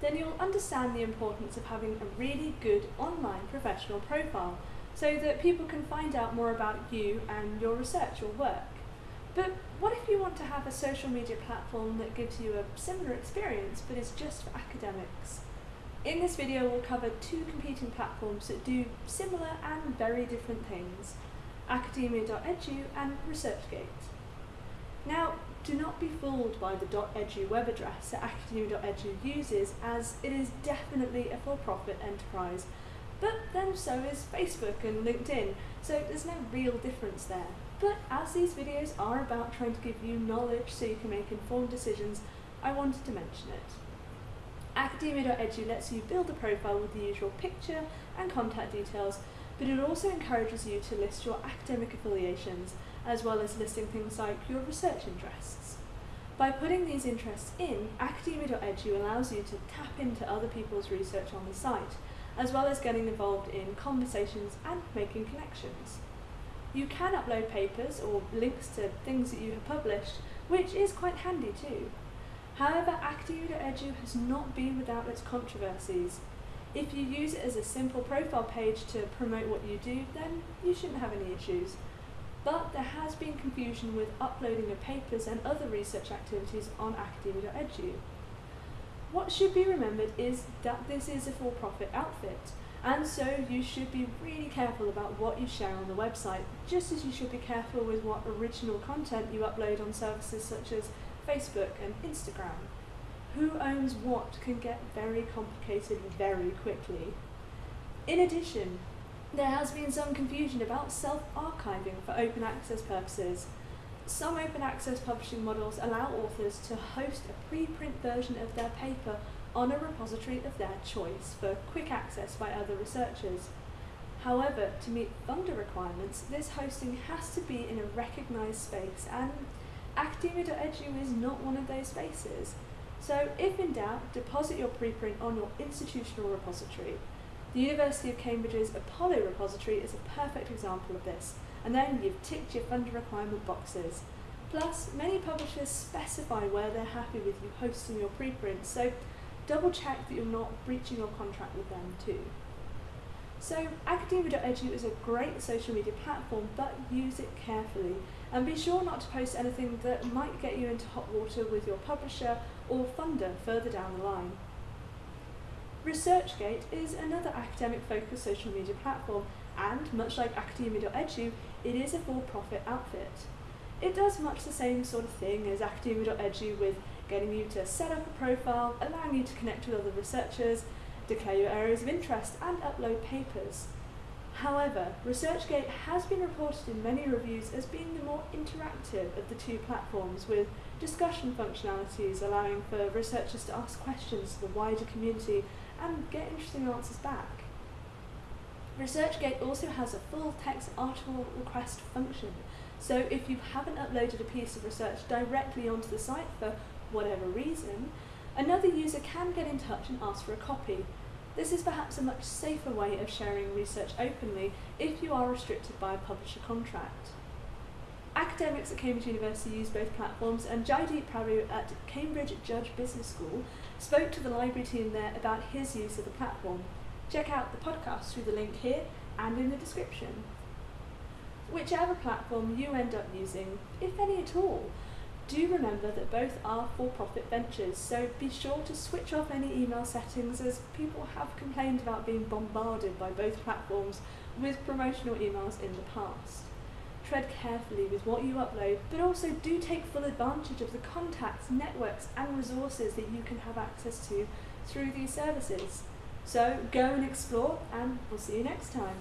then you'll understand the importance of having a really good online professional profile so that people can find out more about you and your research or work. But what if you want to have a social media platform that gives you a similar experience but is just for academics? In this video we'll cover two competing platforms that do similar and very different things, academia.edu and ResearchGate. Now, do not be fooled by the .edu web address that academia.edu uses as it is definitely a for-profit enterprise, but then so is Facebook and LinkedIn, so there's no real difference there. But as these videos are about trying to give you knowledge so you can make informed decisions, I wanted to mention it. Academia.edu lets you build a profile with the usual picture and contact details, but it also encourages you to list your academic affiliations, as well as listing things like your research interests. By putting these interests in, academia.edu allows you to tap into other people's research on the site, as well as getting involved in conversations and making connections. You can upload papers or links to things that you have published, which is quite handy too. However, academia.edu has not been without its controversies. If you use it as a simple profile page to promote what you do, then you shouldn't have any issues. But there has been confusion with uploading of papers and other research activities on academia.edu. What should be remembered is that this is a for-profit outfit, and so you should be really careful about what you share on the website, just as you should be careful with what original content you upload on services such as Facebook and Instagram. Who owns what can get very complicated very quickly. In addition, there has been some confusion about self-archiving for open access purposes. Some open access publishing models allow authors to host a preprint version of their paper on a repository of their choice for quick access by other researchers. However, to meet funder requirements, this hosting has to be in a recognised space and academia.edu is not one of those spaces. So if in doubt, deposit your preprint on your institutional repository. The University of Cambridge's Apollo repository is a perfect example of this, and then you've ticked your funder requirement boxes. Plus, many publishers specify where they're happy with you hosting your preprints, so double check that you're not breaching your contract with them too. So academia.edu is a great social media platform, but use it carefully. And be sure not to post anything that might get you into hot water with your publisher or funder further down the line. ResearchGate is another academic-focused social media platform, and much like academia.edu, it is a for-profit outfit. It does much the same sort of thing as academia.edu with getting you to set up a profile, allowing you to connect with other researchers, declare your areas of interest, and upload papers. However, ResearchGate has been reported in many reviews as being the more interactive of the two platforms with discussion functionalities allowing for researchers to ask questions to the wider community and get interesting answers back. ResearchGate also has a full text article request function, so if you haven't uploaded a piece of research directly onto the site for whatever reason, another user can get in touch and ask for a copy. This is perhaps a much safer way of sharing research openly if you are restricted by a publisher contract. Academics at Cambridge University use both platforms and Jaideep Prabhu at Cambridge Judge Business School spoke to the library team there about his use of the platform. Check out the podcast through the link here and in the description. Whichever platform you end up using, if any at all, do remember that both are for-profit ventures, so be sure to switch off any email settings as people have complained about being bombarded by both platforms with promotional emails in the past. Tread carefully with what you upload, but also do take full advantage of the contacts, networks and resources that you can have access to through these services. So go and explore and we'll see you next time.